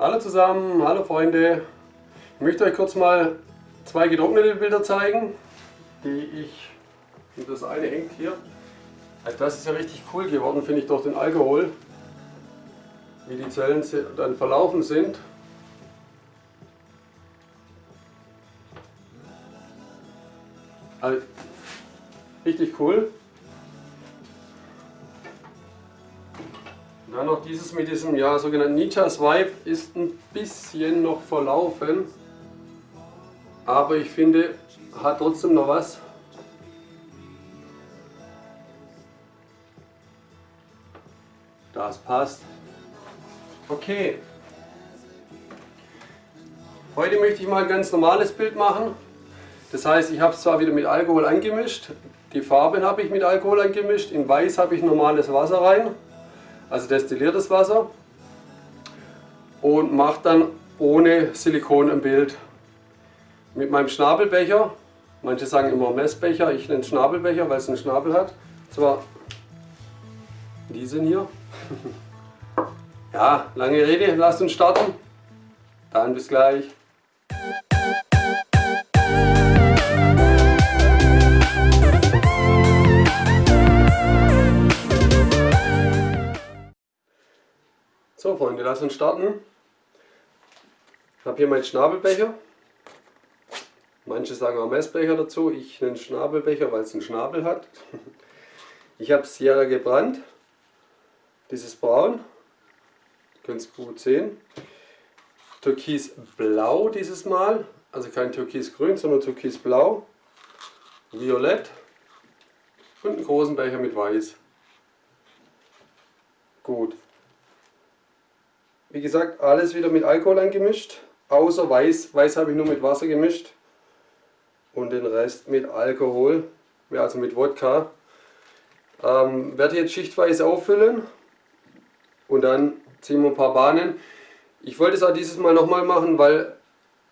Hallo zusammen, hallo Freunde. Ich möchte euch kurz mal zwei getrocknete Bilder zeigen, die ich, und das eine hängt hier. Also das ist ja richtig cool geworden, finde ich, durch den Alkohol, wie die Zellen dann verlaufen sind. Also, richtig cool. Dann noch dieses mit diesem ja, sogenannten Nietzsche's Vibe ist ein bisschen noch verlaufen. Aber ich finde, hat trotzdem noch was. Das passt. Okay. Heute möchte ich mal ein ganz normales Bild machen. Das heißt, ich habe es zwar wieder mit Alkohol angemischt, die Farben habe ich mit Alkohol angemischt, in Weiß habe ich normales Wasser rein also destilliertes Wasser und mache dann ohne Silikon ein Bild mit meinem Schnabelbecher. Manche sagen immer Messbecher, ich nenne Schnabelbecher, weil es einen Schnabel hat. Zwar diesen hier. ja, lange Rede, lasst uns starten. Dann bis gleich. Freunde, lass uns starten. Ich habe hier meinen Schnabelbecher. Manche sagen auch Messbecher dazu. Ich nenne Schnabelbecher, weil es einen Schnabel hat. Ich habe Sierra gebrannt. Dieses Braun. Ihr könnt es gut sehen. Türkisblau dieses Mal. Also kein Türkisgrün, sondern Türkisblau. Violett. Und einen großen Becher mit Weiß. Gut. Wie gesagt, alles wieder mit Alkohol angemischt, außer Weiß. Weiß habe ich nur mit Wasser gemischt und den Rest mit Alkohol, also mit Wodka. Ähm, werde jetzt schichtweise auffüllen und dann ziehen wir ein paar Bahnen. Ich wollte es auch dieses Mal nochmal machen, weil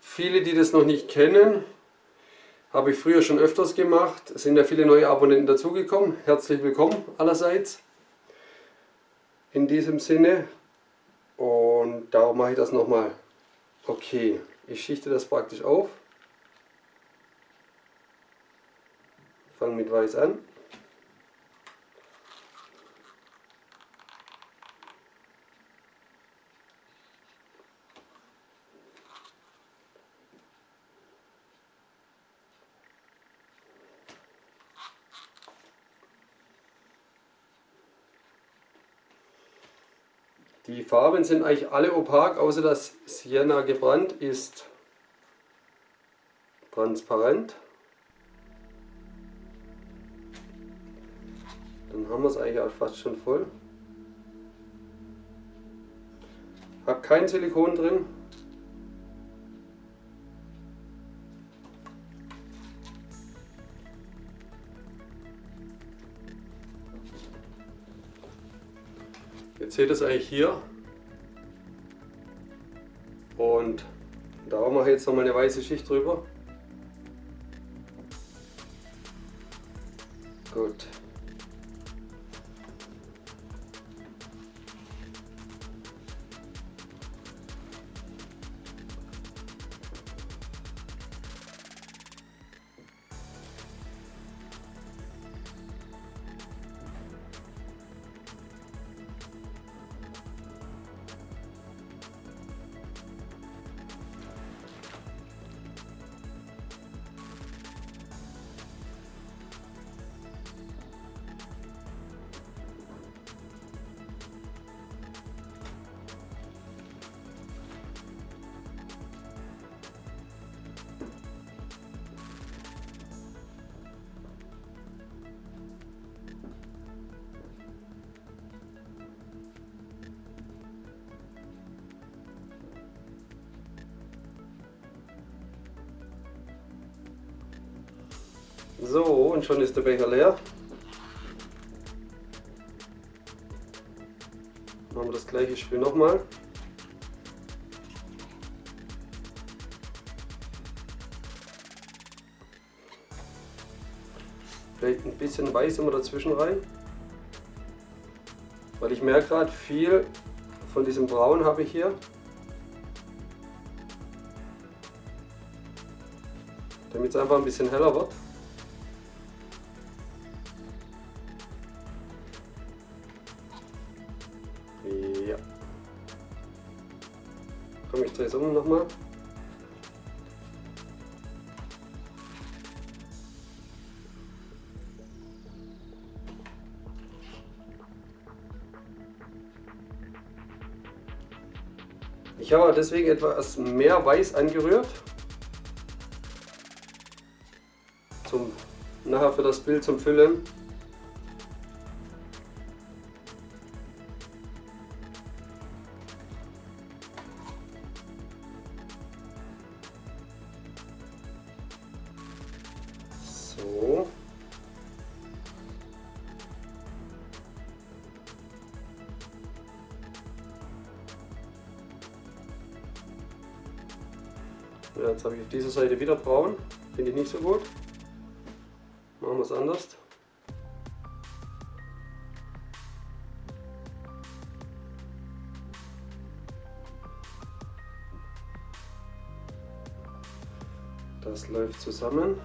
viele, die das noch nicht kennen, habe ich früher schon öfters gemacht. Es sind ja viele neue Abonnenten dazugekommen. Herzlich willkommen allerseits. In diesem Sinne, und darum mache ich das nochmal. Okay, ich schichte das praktisch auf. Fange mit Weiß an. Die Farben sind eigentlich alle opak, außer dass Sienna gebrannt ist transparent. Dann haben wir es eigentlich auch fast schon voll. Habe kein Silikon drin. Seht es eigentlich hier. Und da mache ich jetzt nochmal eine weiße Schicht drüber. Gut. So, und schon ist der Becher leer. Machen wir das gleiche Spiel nochmal. Vielleicht ein bisschen Weiß immer dazwischen rein. Weil ich merke gerade, viel von diesem Braun habe ich hier. Damit es einfach ein bisschen heller wird. Um nochmal. Ich habe deswegen etwas mehr Weiß angerührt. Zum, nachher für das Bild zum Füllen. Jetzt habe ich auf dieser Seite wieder braun. Finde ich nicht so gut. Machen wir es anders. Das läuft zusammen.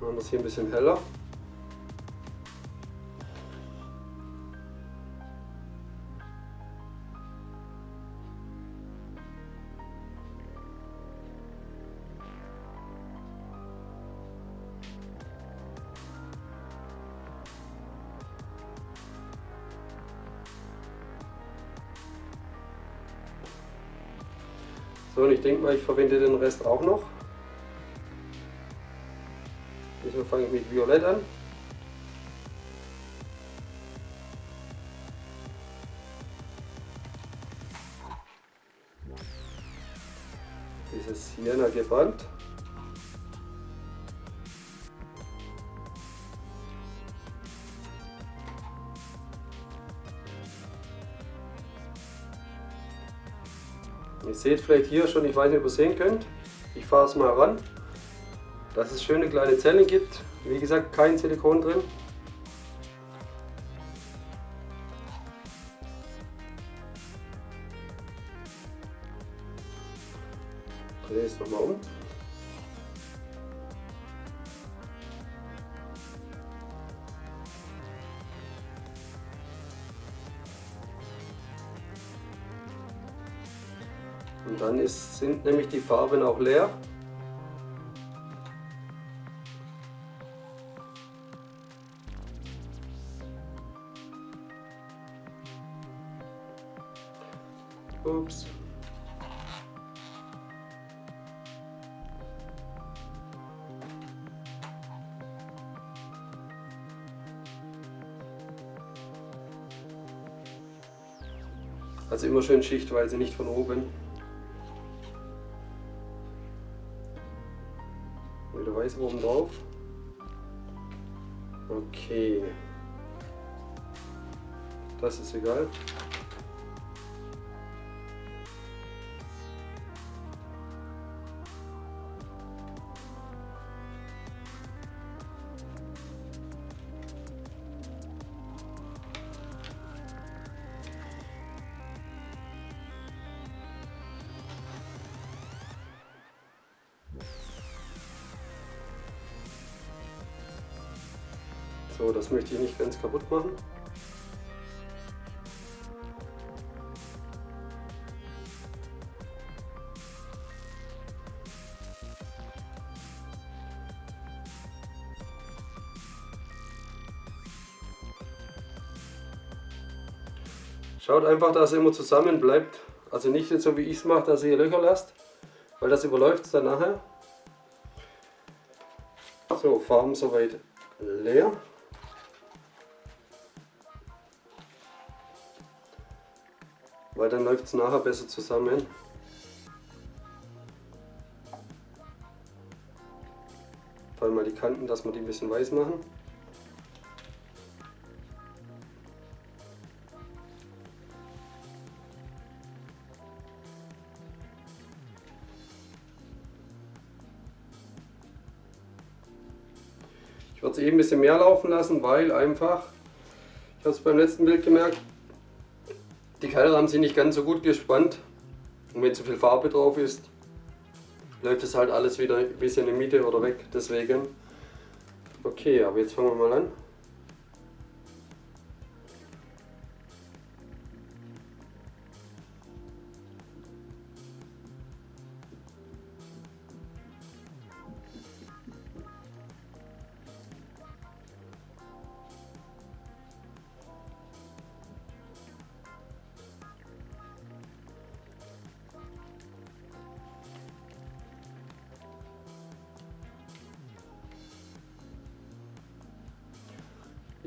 Machen wir es hier ein bisschen heller. Denke mal, ich verwende den Rest auch noch. Diesmal fange ich mit Violett an. Dieses Sienna gebrannt. Seht vielleicht hier schon, ich weiß nicht, ob ihr sehen könnt. Ich fahre es mal ran, dass es schöne kleine Zellen gibt. Wie gesagt, kein Silikon drin. Und dann ist, sind nämlich die Farben auch leer. Ups. Also immer schön schichtweise, nicht von oben. Oben drauf. Okay. Das ist egal. Möchte ich nicht ganz kaputt machen. Schaut einfach, dass ihr immer zusammen bleibt. Also nicht so wie ich es mache, dass ihr Löcher lasst, weil das überläuft es dann nachher. So, Farben soweit leer. Weil dann läuft es nachher besser zusammen. Vor allem mal die Kanten, dass wir die ein bisschen weiß machen. Ich werde es eben ein bisschen mehr laufen lassen, weil einfach, ich habe es beim letzten Bild gemerkt, Die Keilrahmen sind nicht ganz so gut gespannt und wenn zu viel Farbe drauf ist, läuft es halt alles wieder ein bisschen in die Mitte oder weg. Deswegen. Okay, aber jetzt fangen wir mal an.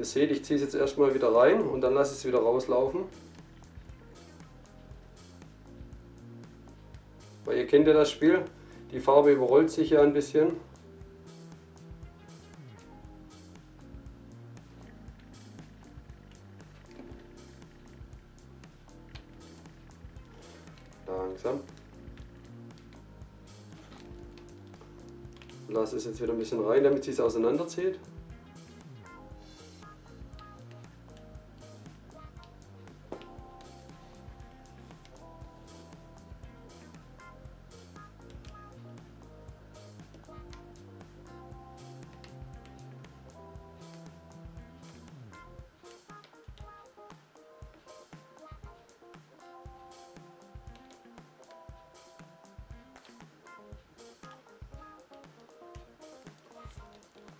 Ihr seht, ich ziehe es jetzt erstmal wieder rein und dann lasse ich es wieder rauslaufen. Weil ihr kennt ja das Spiel, die Farbe überrollt sich ja ein bisschen. Langsam. Lasse es jetzt wieder ein bisschen rein, damit sie es auseinanderzieht.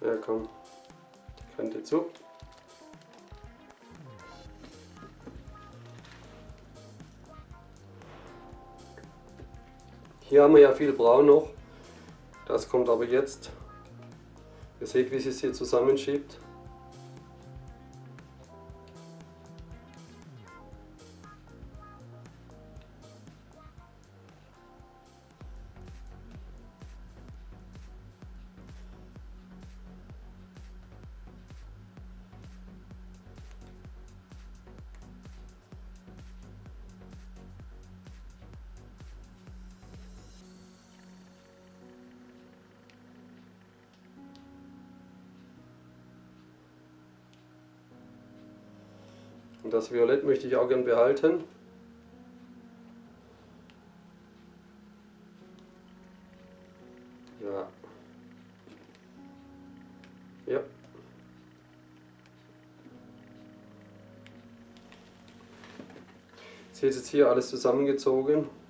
Ja, komm. Die Kante zu. Hier haben wir ja viel Braun noch. Das kommt aber jetzt. Ihr seht, wie es sich hier zusammenschiebt. Und das Violett möchte ich auch gern behalten. Ja. Ja. Seht jetzt hier alles zusammengezogen.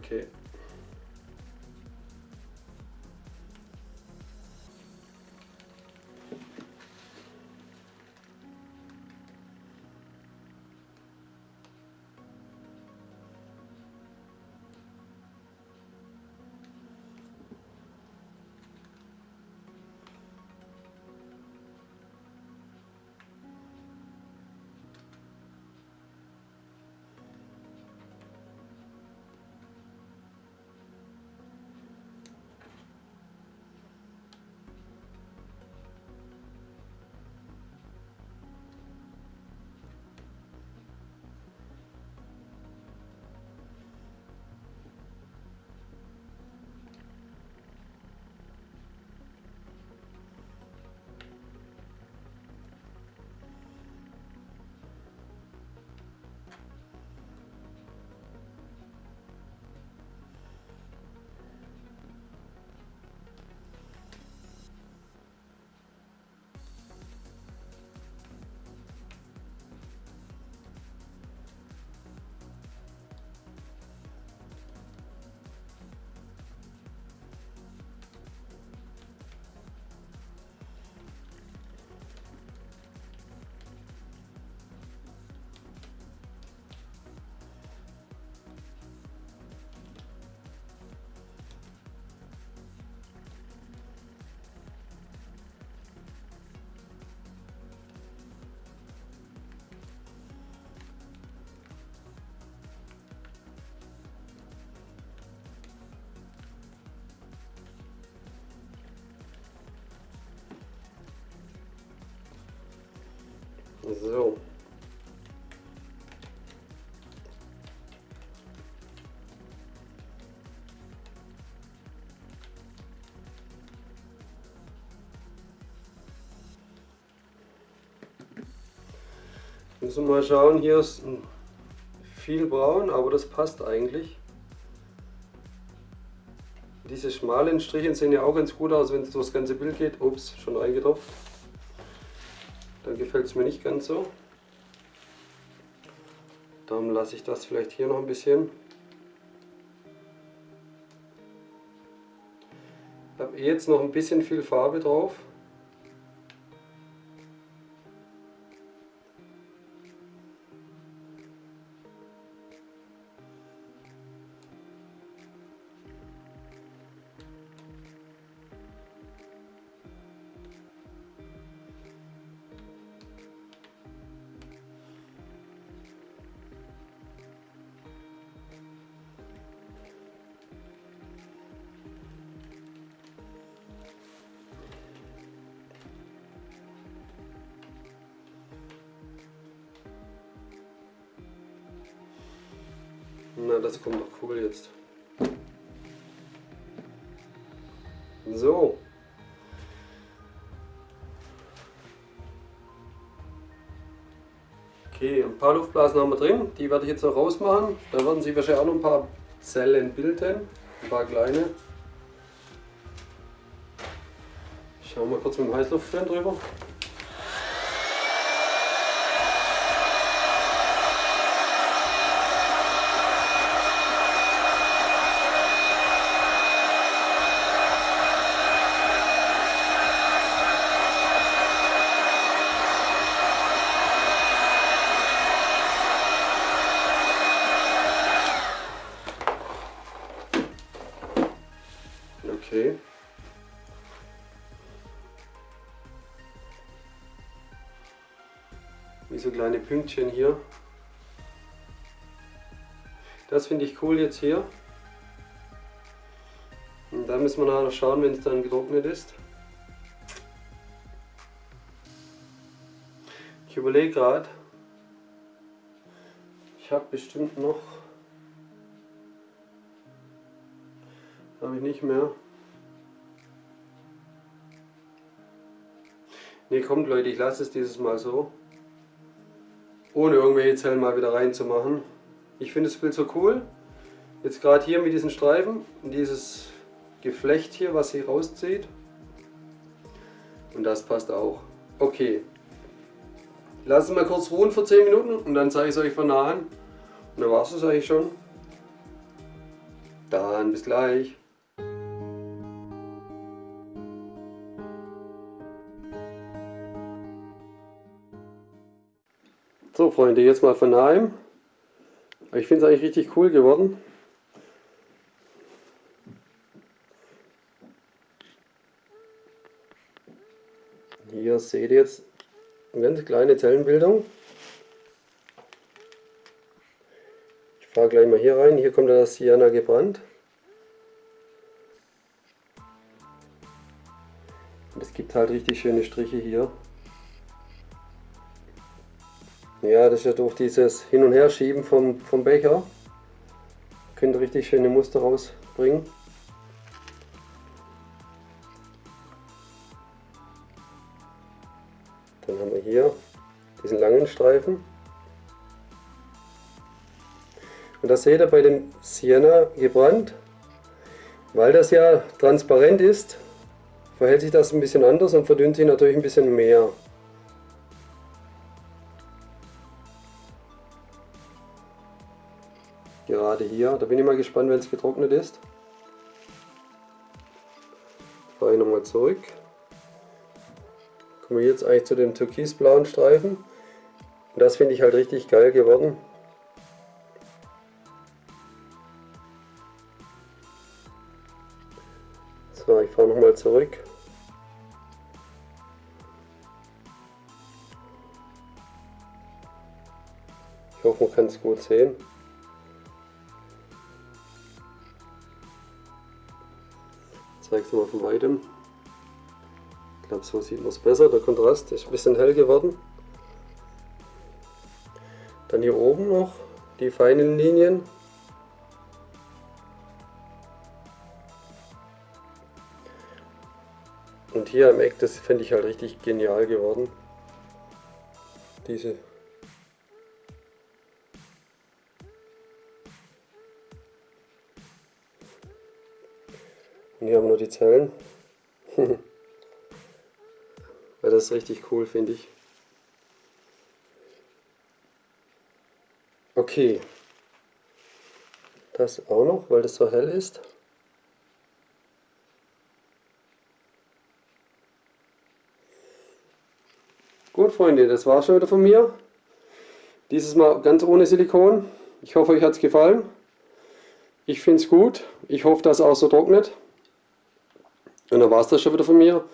Okay. So. Müssen wir mal schauen, hier ist viel braun, aber das passt eigentlich. Diese schmalen Striche sehen ja auch ganz gut aus, wenn es durchs ganze Bild geht. Ups, schon reingetropft. Dann gefällt es mir nicht ganz so. Darum lasse ich das vielleicht hier noch ein bisschen. Ich habe jetzt noch ein bisschen viel Farbe drauf. Na, das kommt doch cool jetzt. So. Okay, ein paar Luftblasen haben wir drin. Die werde ich jetzt noch rausmachen. Da werden Sie wahrscheinlich auch noch ein paar Zellen bilden. Ein paar kleine. Schauen wir kurz mit dem Heißluftfan drüber. Okay. Wie so kleine Pünktchen hier. Das finde ich cool jetzt hier. Und da müssen wir nachher schauen, wenn es dann getrocknet ist. Ich überlege gerade, ich habe bestimmt noch, habe ich nicht mehr. Ne, kommt Leute, ich lasse es dieses Mal so. Ohne irgendwelche Zellen mal wieder reinzumachen. Ich finde das Bild so cool. Jetzt gerade hier mit diesen Streifen dieses Geflecht hier, was sie rauszieht. Und das passt auch. Okay. Lassen wir mal kurz ruhen für 10 Minuten und dann zeige ich es euch von nah an. Und dann war es das eigentlich schon. Dann bis gleich. So Freunde, jetzt mal von nahem. Ich finde es eigentlich richtig cool geworden. Hier seht ihr jetzt eine ganz kleine Zellenbildung. Ich fahre gleich mal hier rein. Hier kommt das Sienna gebrannt. Und es gibt halt richtig schöne Striche hier. Ja, das ist ja durch dieses Hin- und Herschieben vom, vom Becher. Könnt ihr richtig schöne Muster rausbringen. Dann haben wir hier diesen langen Streifen. Und das seht ihr bei dem Sienna gebrannt. Weil das ja transparent ist, verhält sich das ein bisschen anders und verdünnt sich natürlich ein bisschen mehr. Gerade hier, da bin ich mal gespannt, wenn es getrocknet ist. Fahre ich nochmal zurück. Kommen wir jetzt eigentlich zu dem türkisblauen Streifen. Und das finde ich halt richtig geil geworden. So, ich fahre nochmal zurück. Ich hoffe, man kann es gut sehen. Zeige es mal von weitem. Ich glaube, so sieht man es besser. Der Kontrast ist ein bisschen hell geworden. Dann hier oben noch die feinen Linien. Und hier im Eck, das finde ich halt richtig genial geworden. Diese Und hier haben wir nur die Zellen. Weil das ist richtig cool, finde ich. Okay. Das auch noch, weil das so hell ist. Gut, Freunde, das war schon wieder von mir. Dieses Mal ganz ohne Silikon. Ich hoffe, euch hat es gefallen. Ich finde es gut. Ich hoffe, dass es auch so trocknet. Und dann war es das schon wieder von mir.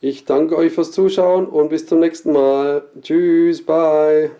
Ich danke euch fürs Zuschauen und bis zum nächsten Mal. Tschüss, bye.